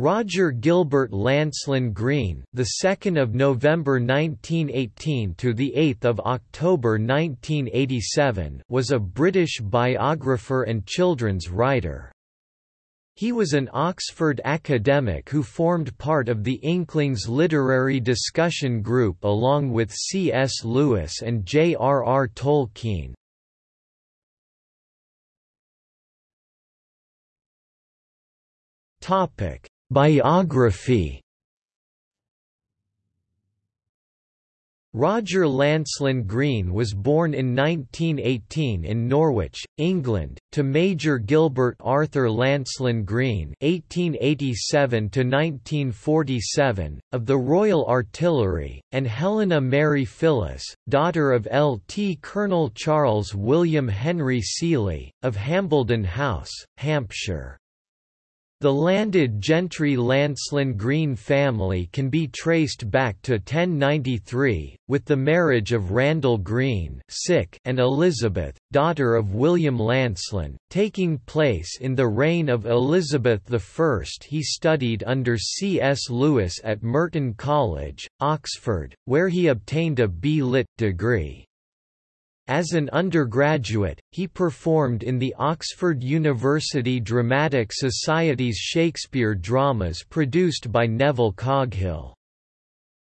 Roger Gilbert Lancelyn Green, the 2nd of November 1918 to the 8th of October 1987, was a British biographer and children's writer. He was an Oxford academic who formed part of the Inklings literary discussion group along with C. S. Lewis and J. R. R. Tolkien. Topic Biography Roger Lancelyn Green was born in 1918 in Norwich, England, to Major Gilbert Arthur Lancelyn Green (1887–1947) of the Royal Artillery, and Helena Mary Phyllis, daughter of Lt. Colonel Charles William Henry Seeley, of Hambledon House, Hampshire. The landed gentry Lancelyn Green family can be traced back to 1093, with the marriage of Randall Green and Elizabeth, daughter of William Lancelyn, taking place in the reign of Elizabeth I. He studied under C. S. Lewis at Merton College, Oxford, where he obtained a B. Lit. degree. As an undergraduate, he performed in the Oxford University Dramatic Society's Shakespeare dramas produced by Neville Coghill.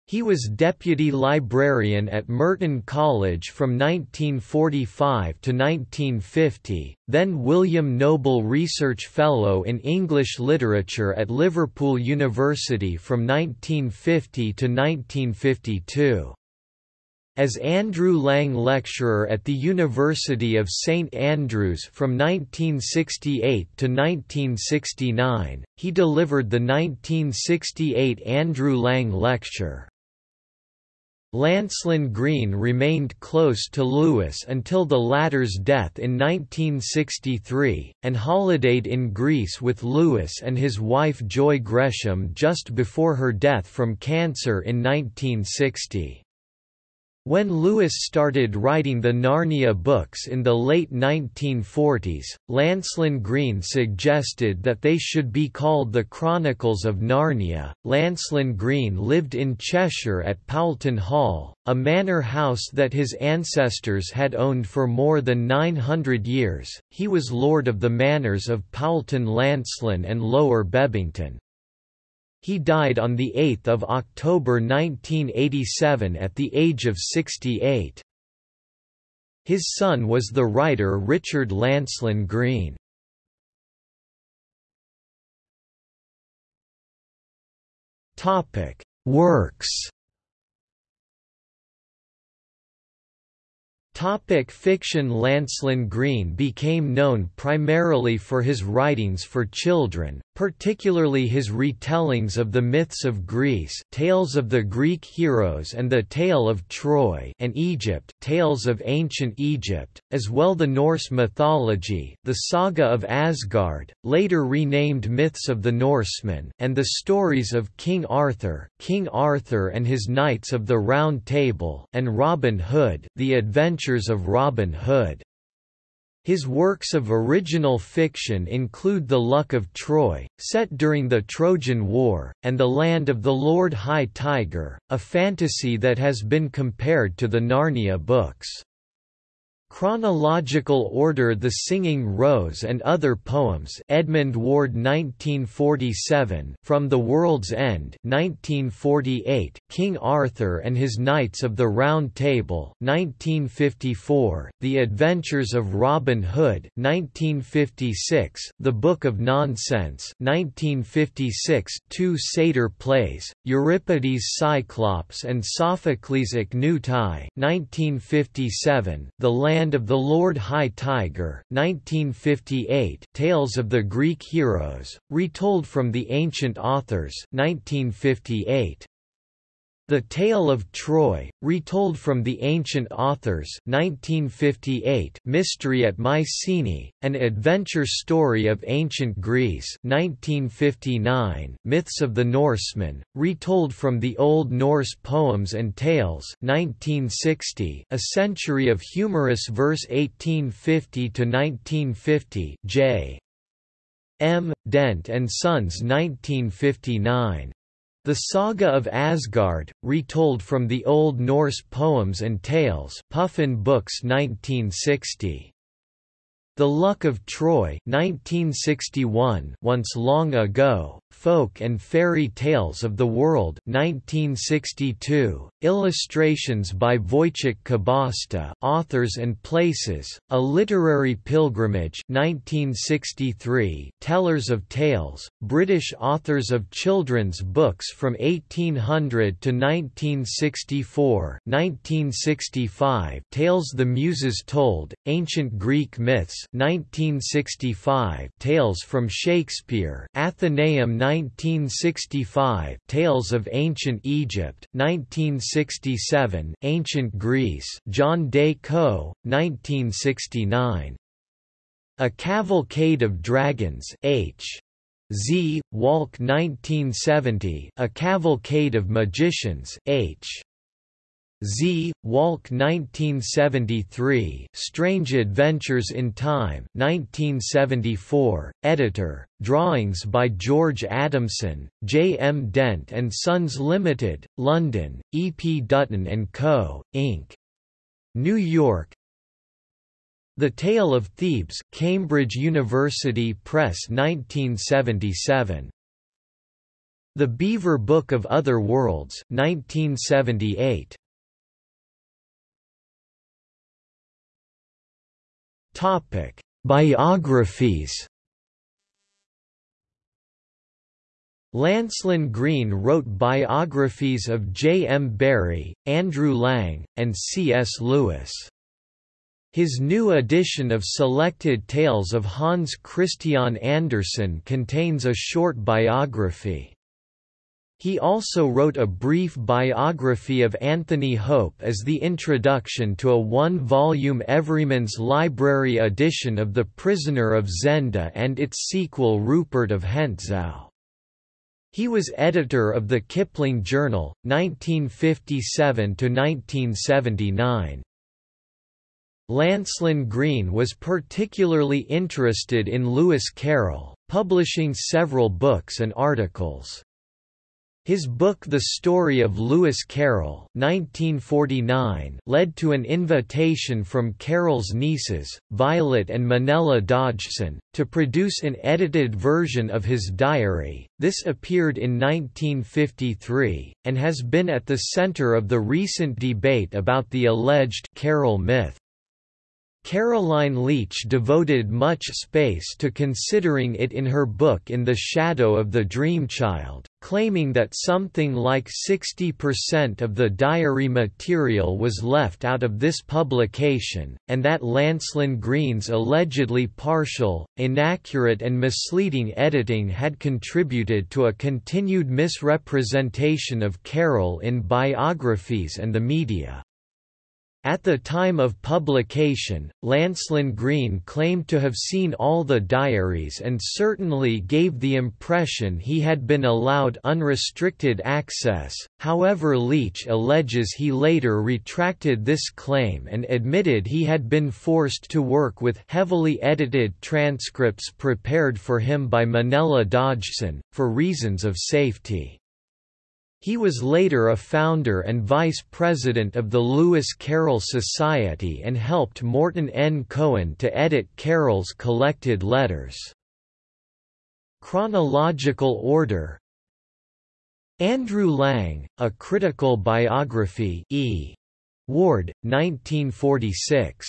He was deputy librarian at Merton College from 1945 to 1950, then William Noble Research Fellow in English Literature at Liverpool University from 1950 to 1952. As Andrew Lang Lecturer at the University of St Andrews from 1968 to 1969, he delivered the 1968 Andrew Lang Lecture. Lancelyn Green remained close to Lewis until the latter's death in 1963, and holidayed in Greece with Lewis and his wife Joy Gresham just before her death from cancer in 1960. When Lewis started writing the Narnia books in the late 1940s, Lancelyn Green suggested that they should be called the Chronicles of Narnia. Lancelyn Green lived in Cheshire at Poulton Hall, a manor house that his ancestors had owned for more than 900 years. He was lord of the manors of Poulton Lancelyn and Lower Bebington. He died on 8 October 1987 at the age of 68. His son was the writer Richard Lancelyn Green. Works Topic fiction Lancelyn Green became known primarily for his writings for children, particularly his retellings of the myths of Greece Tales of the Greek Heroes and the Tale of Troy and Egypt Tales of Ancient Egypt, as well the Norse mythology the Saga of Asgard, later renamed Myths of the Norsemen and the stories of King Arthur, King Arthur and his Knights of the Round Table and Robin Hood The Adventures of Robin Hood. His works of original fiction include The Luck of Troy, set during the Trojan War, and The Land of the Lord High Tiger, a fantasy that has been compared to the Narnia books. Chronological order The Singing Rose and Other Poems Edmund Ward 1947 From the World's End 1948 King Arthur and His Knights of the Round Table 1954 The Adventures of Robin Hood 1956 The Book of Nonsense 1956 Two satyr plays Euripides Cyclops and Sophocles Ichneutai 1957 The Land Land of the Lord High Tiger 1958 Tales of the Greek Heroes, retold from the ancient authors 1958. The Tale of Troy, retold from the ancient authors 1958 Mystery at Mycenae, an adventure story of ancient Greece 1959 Myths of the Norsemen, retold from the Old Norse poems and tales 1960 A Century of Humorous Verse 1850–1950 J. M. Dent and Sons 1959. The Saga of Asgard, retold from the Old Norse poems and tales Puffin Books 1960. The Luck of Troy 1961 Once Long Ago, Folk and Fairy Tales of the World 1962, illustrations by Vojtěch Kubašta Authors and Places, A Literary Pilgrimage 1963, Tellers of Tales, British authors of children's books from 1800 to 1964 1965, Tales the Muses Told, Ancient Greek Myths 1965, Tales from Shakespeare Atheneum 1965 Tales of Ancient Egypt 1967 Ancient Greece John Day Co 1969 A Cavalcade of Dragons H. Z. Walck 1970 A Cavalcade of Magicians H Z. Walck 1973 Strange Adventures in Time 1974, editor, drawings by George Adamson, J. M. Dent and Sons Limited, London, E. P. Dutton & Co., Inc. New York The Tale of Thebes Cambridge University Press 1977. The Beaver Book of Other Worlds 1978. Topic: Biographies. Lancelyn Green wrote biographies of J. M. Barrie, Andrew Lang, and C. S. Lewis. His new edition of Selected Tales of Hans Christian Andersen contains a short biography. He also wrote a brief biography of Anthony Hope as the introduction to a one-volume Everyman's Library edition of The Prisoner of Zenda and its sequel Rupert of Hentzau. He was editor of the Kipling Journal, 1957–1979. Lancelyn Green was particularly interested in Lewis Carroll, publishing several books and articles. His book The Story of Lewis Carroll 1949 led to an invitation from Carroll's nieces, Violet and Menella Dodgson, to produce an edited version of his diary. This appeared in 1953, and has been at the center of the recent debate about the alleged Carroll myth. Karoline Leach devoted much space to considering it in her book In the Shadow of the Dreamchild, claiming that something like 60% of the diary material was left out of this publication, and that Lancelyn Green's allegedly partial, inaccurate and misleading editing had contributed to a continued misrepresentation of Carroll in biographies and the media. At the time of publication, Lancelyn Green claimed to have seen all the diaries and certainly gave the impression he had been allowed unrestricted access, however Leach alleges he later retracted this claim and admitted he had been forced to work with heavily edited transcripts prepared for him by Menella Dodgson, for reasons of safety. He was later a founder and vice president of the Lewis Carroll Society and helped Morton N. Cohen to edit Carroll's collected letters. Chronological order Andrew Lang, A Critical Biography E. Ward, 1946.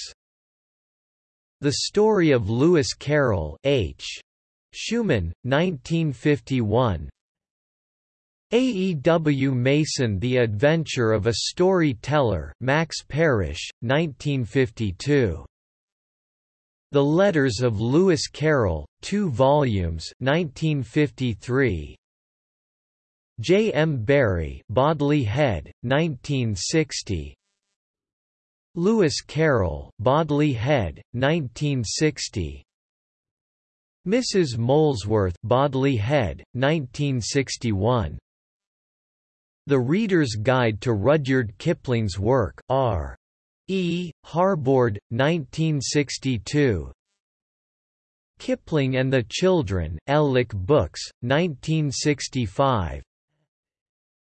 The Story of Lewis Carroll H. Schuman, 1951 AEW Mason The Adventure of a Storyteller Max Parrish, 1952. The Letters of Lewis Carroll, 2 volumes 1953. J. M. Barrie Bodley Head, 1960 Lewis Carroll Bodley Head, 1960 Mrs. Molesworth Bodley Head, 1961 the Reader's Guide to Rudyard Kipling's Work, R. E. Harbord, 1962 Kipling and the Children, Elek Books, 1965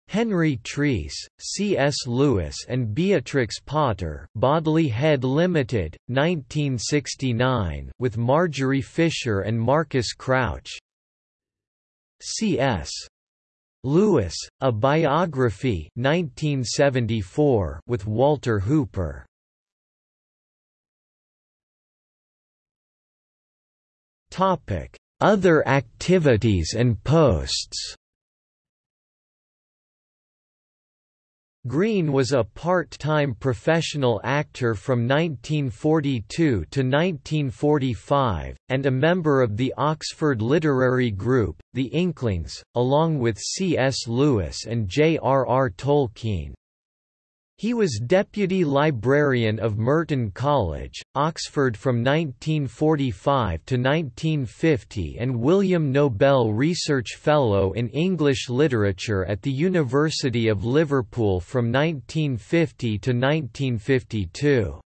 Henry Treece, C.S. Lewis and Beatrix Potter Bodley Head Limited, 1969 with Margery Fisher and Marcus Crouch C.S. Lewis, A Biography 1974 with Walter Hooper. Other activities and posts Green was a part-time professional actor from 1942 to 1945, and a member of the Oxford literary group, the Inklings, along with C.S. Lewis and J.R.R. Tolkien. He was Deputy Librarian of Merton College, Oxford from 1945 to 1950 and William Noble Research Fellow in English Literature at the University of Liverpool from 1950 to 1952.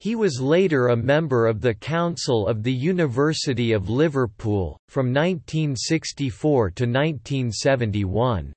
He was later a member of the Council of the University of Liverpool, from 1964 to 1971.